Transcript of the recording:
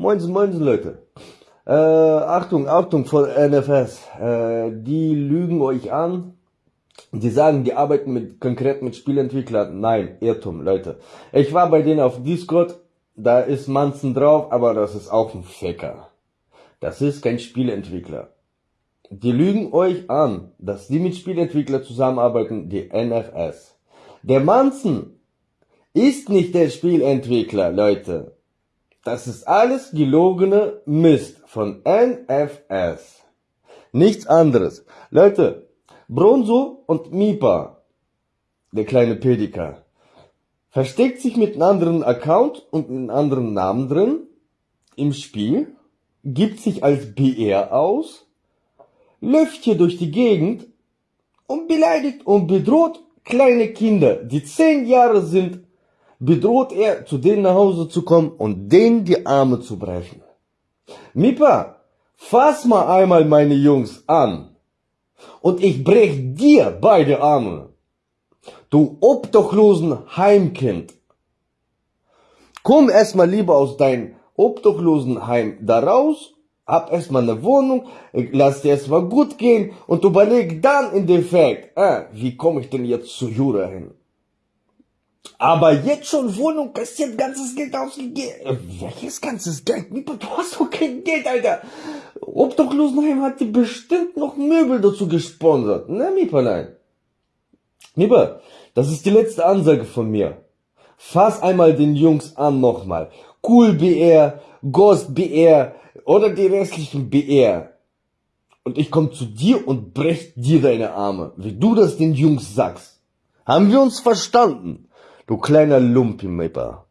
Moin, moin, Leute. Äh, Achtung, Achtung von NFS. Äh, die lügen euch an. Die sagen, die arbeiten mit, konkret mit Spielentwicklern. Nein, Irrtum, Leute. Ich war bei denen auf Discord. Da ist Manzen drauf, aber das ist auch ein Faker. Das ist kein Spielentwickler. Die lügen euch an, dass die mit Spielentwicklern zusammenarbeiten, die NFS. Der Manzen ist nicht der Spielentwickler, Leute. Das ist alles gelogene Mist von NFS. Nichts anderes. Leute, Bronzo und Mipa, der kleine Pediker, versteckt sich mit einem anderen Account und einem anderen Namen drin im Spiel, gibt sich als BR aus, läuft hier durch die Gegend und beleidigt und bedroht kleine Kinder, die zehn Jahre sind bedroht er, zu denen nach Hause zu kommen und denen die Arme zu brechen. Mipa, fass mal einmal meine Jungs an und ich brech dir beide Arme. Du obdachlosen Heimkind. Komm erstmal lieber aus deinem obdachlosen Heim da raus, hab erstmal eine Wohnung, lass dir erstmal gut gehen und überleg dann in Defekt, äh, wie komme ich denn jetzt zu Jura hin? Aber jetzt schon Wohnung kassiert ganzes Geld ausgegeben. Äh, welches ganzes Geld? Du hast doch kein Geld, Alter. Obdachlosenheim hat dir bestimmt noch Möbel dazu gesponsert. Ne, Mieperlein? Mieper, das ist die letzte Ansage von mir. Fass einmal den Jungs an nochmal. Cool BR, Ghost BR oder die restlichen BR. Und ich komm zu dir und brech dir deine Arme, wie du das den Jungs sagst. Haben wir uns verstanden? Du kleiner Lumpenmipper.